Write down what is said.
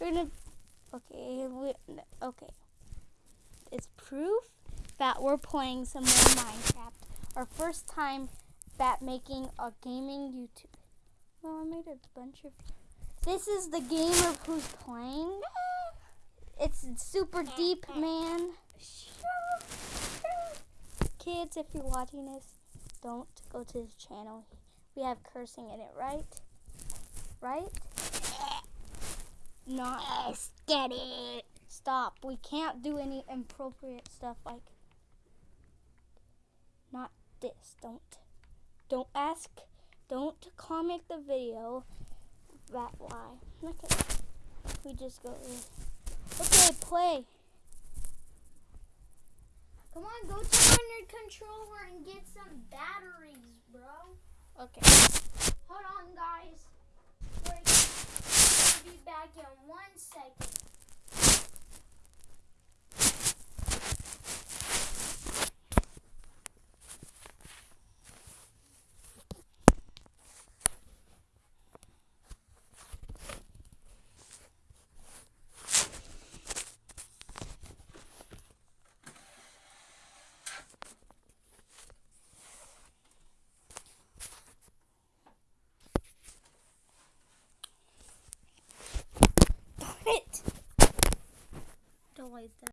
We're gonna. Okay. We, okay. It's proof that we're playing some more Minecraft. Our first time that making a gaming YouTube. Well, I made a bunch of. This is the game of who's playing. It's super deep, man. Kids, if you're watching this, don't go to his channel. We have cursing in it, right? Right? Not. Yes, get it. Stop. We can't do any inappropriate stuff like. Not this. Don't. Don't ask. Don't comment the video. That why. Okay. We just go. Okay, play. Come on, go turn on your controller and get some batteries, bro. Okay. always done.